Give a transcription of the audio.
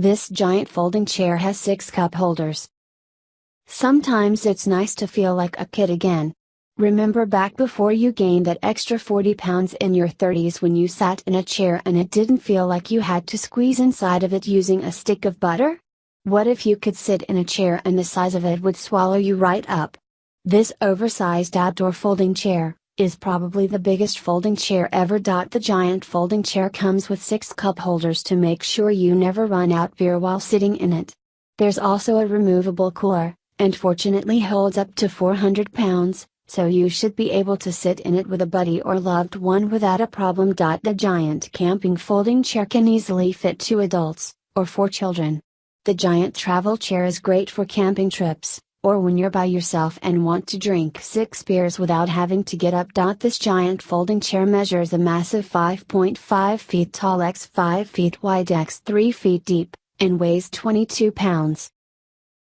This giant folding chair has 6 cup holders. Sometimes it's nice to feel like a kid again. Remember back before you gained that extra 40 pounds in your 30s when you sat in a chair and it didn't feel like you had to squeeze inside of it using a stick of butter? What if you could sit in a chair and the size of it would swallow you right up? This oversized outdoor folding chair, is probably the biggest folding chair ever. The giant folding chair comes with 6 cup holders to make sure you never run out beer while sitting in it. There's also a removable cooler, and fortunately holds up to 400 pounds, so you should be able to sit in it with a buddy or loved one without a problem. The giant camping folding chair can easily fit two adults, or four children. The giant travel chair is great for camping trips, or when you're by yourself and want to drink six beers without having to get up. This giant folding chair measures a massive 5.5 feet tall x 5 feet wide x 3 feet deep, and weighs 22 pounds.